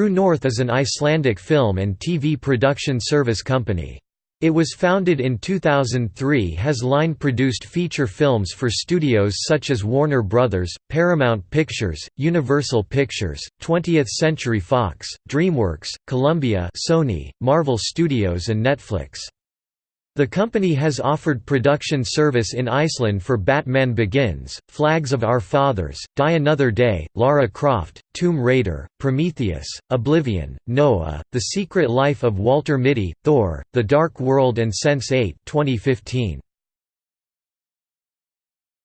True North is an Icelandic film and TV production service company. It was founded in 2003 has line-produced feature films for studios such as Warner Brothers, Paramount Pictures, Universal Pictures, 20th Century Fox, DreamWorks, Columbia Sony, Marvel Studios and Netflix. The company has offered production service in Iceland for Batman Begins, Flags of Our Fathers, Die Another Day, Lara Croft, Tomb Raider, Prometheus, Oblivion, Noah, The Secret Life of Walter Mitty, Thor, The Dark World and Sense8 2015.